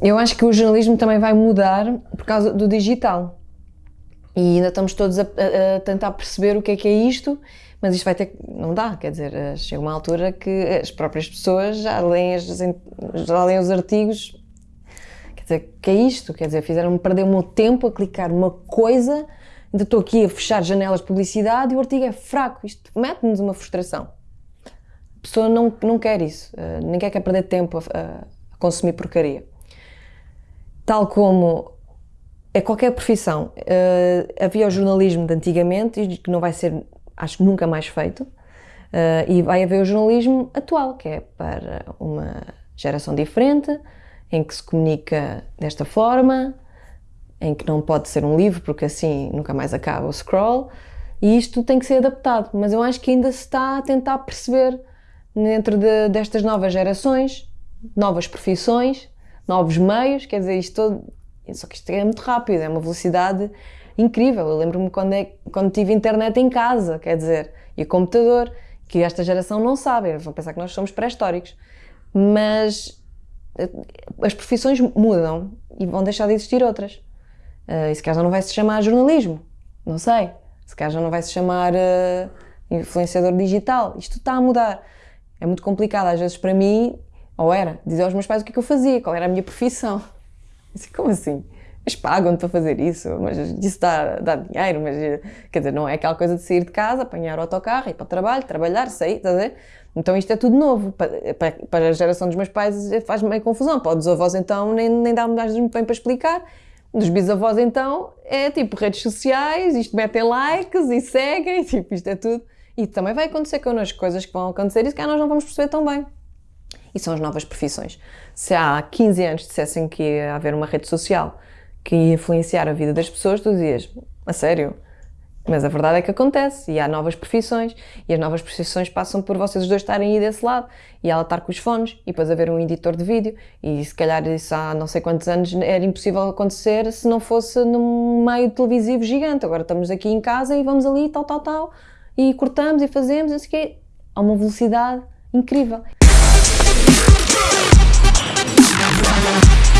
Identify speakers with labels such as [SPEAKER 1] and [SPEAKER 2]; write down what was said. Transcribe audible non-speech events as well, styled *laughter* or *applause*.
[SPEAKER 1] eu acho que o jornalismo também vai mudar por causa do digital. E ainda estamos todos a, a, a tentar perceber o que é que é isto, mas isto vai ter não dá, quer dizer, eh, chega uma altura que as próprias pessoas já leem, as, já leem os artigos, quer dizer, que é isto? Quer dizer, fizeram-me perder o meu tempo a clicar uma coisa, ainda estou aqui a fechar janelas de publicidade e o artigo é fraco, isto mete-nos uma frustração. A pessoa não, não quer isso, uh, ninguém quer perder tempo a, a consumir porcaria. Tal como é qualquer profissão. Uh, havia o jornalismo de antigamente, que não vai ser, acho que nunca mais feito, uh, e vai haver o jornalismo atual, que é para uma geração diferente, em que se comunica desta forma, em que não pode ser um livro, porque assim nunca mais acaba o scroll, e isto tem que ser adaptado. Mas eu acho que ainda se está a tentar perceber, dentro de, destas novas gerações, novas profissões, novos meios, quer dizer, isto todo, só que isto é muito rápido, é uma velocidade incrível. Eu lembro-me quando, é, quando tive internet em casa, quer dizer, e computador, que esta geração não sabe, vão pensar que nós somos pré-históricos. Mas eh, as profissões mudam e vão deixar de existir outras. Uh, e se calhar já não vai se chamar jornalismo, não sei. Se calhar já não vai se chamar uh, influenciador digital. Isto está a mudar. É muito complicado às vezes para mim, ou era, dizer aos meus pais o que, é que eu fazia, qual era a minha profissão. Assim, como assim? Mas pagam-te para fazer isso, mas isso dá, dá dinheiro, mas quer dizer, não é aquela coisa de sair de casa, apanhar o autocarro, ir para o trabalho, trabalhar, sair, estás a ver? Então isto é tudo novo. Para, para, para a geração dos meus pais faz meio confusão. Para os avós então nem, nem dá muito bem para explicar. Dos bisavós então é tipo redes sociais, isto metem likes e seguem, *laughs* tipo isto é tudo. E também vai acontecer connosco coisas que vão acontecer e que nós não vamos perceber tão bem e são as novas profissões. Se há 15 anos dissessem que ia haver uma rede social que ia influenciar a vida das pessoas, tu dizias, a sério? Mas a verdade é que acontece e há novas profissões e as novas profissões passam por vocês dois estarem aí desse lado e ela estar com os fones e depois haver um editor de vídeo e se calhar isso há não sei quantos anos era impossível acontecer se não fosse num meio televisivo gigante. Agora estamos aqui em casa e vamos ali tal, tal, tal e cortamos e fazemos, assim que há uma velocidade incrível. Thank you.